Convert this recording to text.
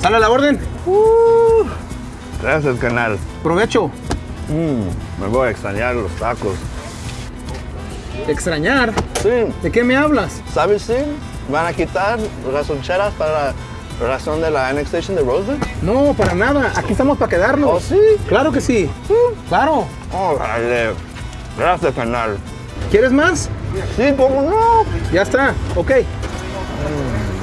¿Sale la orden? Uh, gracias, canal. Provecho. Mm, me voy a extrañar los tacos. ¿Extrañar? Sí, ¿De qué me hablas? ¿sabes sí? Van a quitar las loncheras para la razón de la annexation de Roseland. No, para nada. Aquí estamos para quedarnos. ¿Oh, sí? Claro que sí. Claro. Órale. Gracias, canal. ¿Quieres más? Sí, ¿cómo no? Ya está. Ok. Mm.